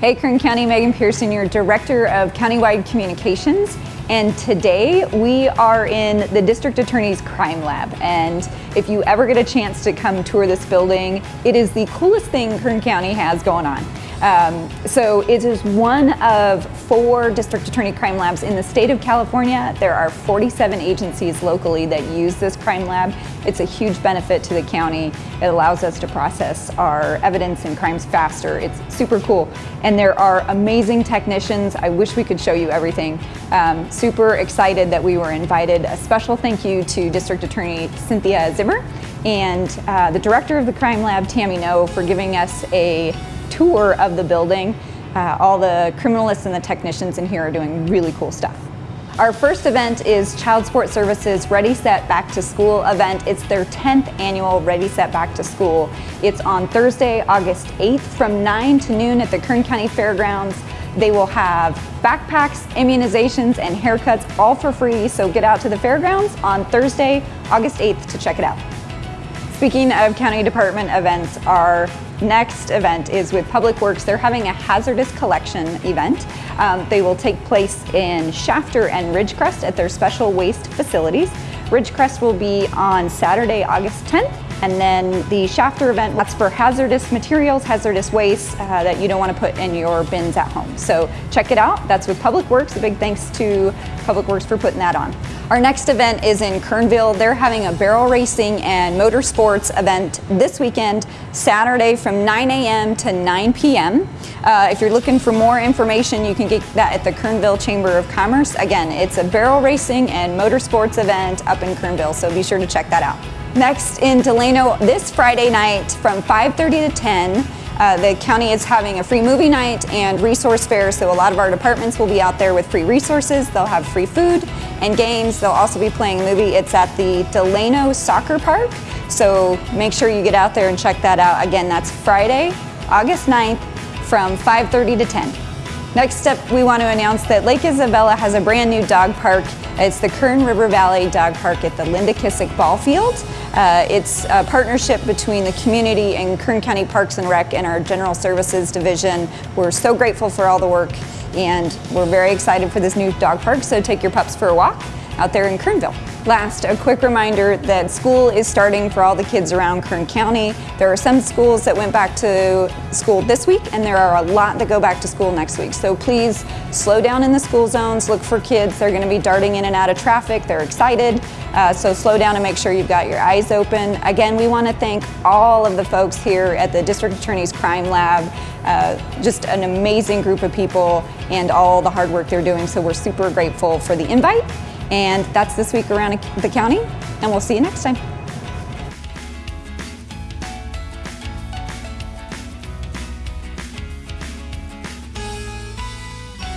Hey Kern County, Megan Pearson, your Director of Countywide Communications. And today we are in the District Attorney's Crime Lab. And if you ever get a chance to come tour this building, it is the coolest thing Kern County has going on. Um, so it is one of four district attorney crime labs in the state of California. There are 47 agencies locally that use this crime lab. It's a huge benefit to the county. It allows us to process our evidence and crimes faster. It's super cool. And there are amazing technicians. I wish we could show you everything. Um, super excited that we were invited. A special thank you to District Attorney Cynthia Zimmer and uh, the director of the crime lab, Tammy No, for giving us a tour of the building. Uh, all the criminalists and the technicians in here are doing really cool stuff. Our first event is Child Support Services Ready Set Back to School event. It's their 10th annual Ready Set Back to School. It's on Thursday, August 8th from 9 to noon at the Kern County Fairgrounds. They will have backpacks, immunizations, and haircuts all for free, so get out to the fairgrounds on Thursday, August 8th to check it out. Speaking of county department events, our next event is with Public Works. They're having a hazardous collection event. Um, they will take place in Shafter and Ridgecrest at their special waste facilities. Ridgecrest will be on Saturday, August 10th. And then the Shafter event, that's for hazardous materials, hazardous waste uh, that you don't want to put in your bins at home. So check it out. That's with Public Works. A big thanks to Public Works for putting that on. Our next event is in Kernville. They're having a barrel racing and motorsports event this weekend, Saturday from 9 a.m. to 9 p.m. Uh, if you're looking for more information, you can get that at the Kernville Chamber of Commerce. Again, it's a barrel racing and motorsports event up in Kernville, so be sure to check that out. Next in Delano, this Friday night from 5.30 to 10, uh, the county is having a free movie night and resource fair, so a lot of our departments will be out there with free resources. They'll have free food and games. They'll also be playing a movie. It's at the Delano Soccer Park, so make sure you get out there and check that out. Again, that's Friday, August 9th from 5.30 to 10. Next up, we want to announce that Lake Isabella has a brand new dog park. It's the Kern River Valley Dog Park at the Linda Kissick Ball Field. Uh, it's a partnership between the community and Kern County Parks and Rec and our General Services Division. We're so grateful for all the work and we're very excited for this new dog park, so take your pups for a walk out there in Kernville. Last, a quick reminder that school is starting for all the kids around Kern County. There are some schools that went back to school this week and there are a lot that go back to school next week. So please slow down in the school zones, look for kids. They're gonna be darting in and out of traffic. They're excited. Uh, so slow down and make sure you've got your eyes open. Again, we wanna thank all of the folks here at the District Attorney's Crime Lab. Uh, just an amazing group of people and all the hard work they're doing. So we're super grateful for the invite and that's this week around the county, and we'll see you next time.